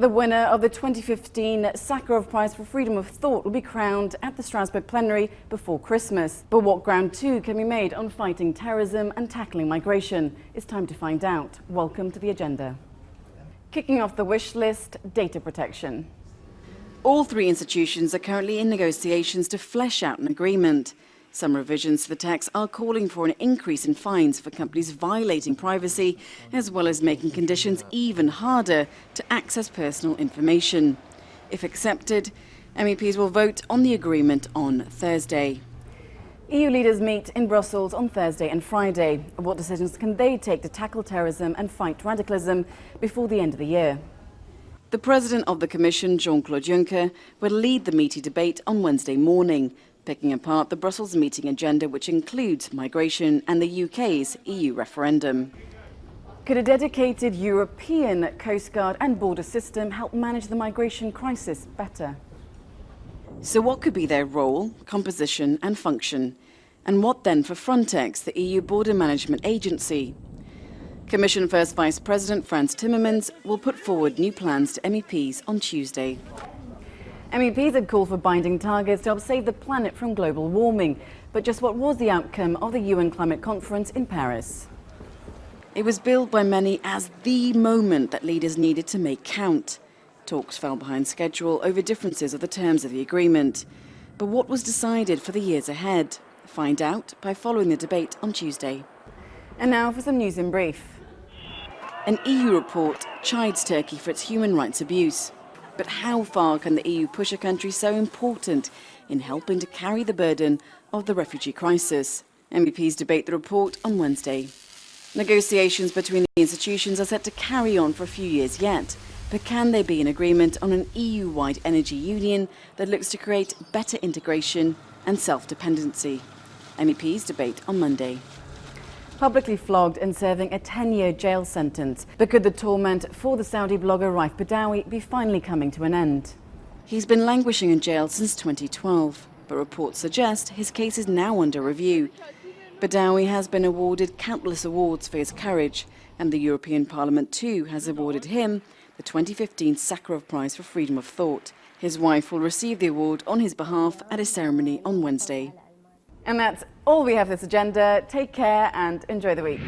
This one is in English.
The winner of the 2015 Sakharov Prize for Freedom of Thought will be crowned at the Strasbourg plenary before Christmas. But what ground two can be made on fighting terrorism and tackling migration? It's time to find out. Welcome to the agenda. Kicking off the wish list, data protection. All three institutions are currently in negotiations to flesh out an agreement. Some revisions to the tax are calling for an increase in fines for companies violating privacy, as well as making conditions even harder to access personal information. If accepted, MEPs will vote on the agreement on Thursday. EU leaders meet in Brussels on Thursday and Friday. What decisions can they take to tackle terrorism and fight radicalism before the end of the year? The President of the Commission, Jean-Claude Juncker, will lead the meaty debate on Wednesday morning picking apart the Brussels meeting agenda which includes migration and the UK's EU referendum. Could a dedicated European Coast Guard and border system help manage the migration crisis better? So what could be their role, composition and function? And what then for Frontex, the EU border management agency? Commission First Vice President Frans Timmermans will put forward new plans to MEPs on Tuesday. MEPs had called for binding targets to help save the planet from global warming. But just what was the outcome of the UN Climate Conference in Paris? It was billed by many as the moment that leaders needed to make count. Talks fell behind schedule over differences of the terms of the agreement. But what was decided for the years ahead? Find out by following the debate on Tuesday. And now for some news in brief. An EU report chides Turkey for its human rights abuse. But how far can the EU push a country so important in helping to carry the burden of the refugee crisis? MEPs debate the report on Wednesday. Negotiations between the institutions are set to carry on for a few years yet, but can there be an agreement on an EU-wide energy union that looks to create better integration and self-dependency? MEPs debate on Monday publicly flogged and serving a 10-year jail sentence. But could the torment for the Saudi blogger Raif Badawi be finally coming to an end? He's been languishing in jail since 2012, but reports suggest his case is now under review. Badawi has been awarded countless awards for his courage, and the European Parliament too has awarded him the 2015 Sakharov Prize for Freedom of Thought. His wife will receive the award on his behalf at a ceremony on Wednesday. And that's all we have this agenda. Take care and enjoy the week.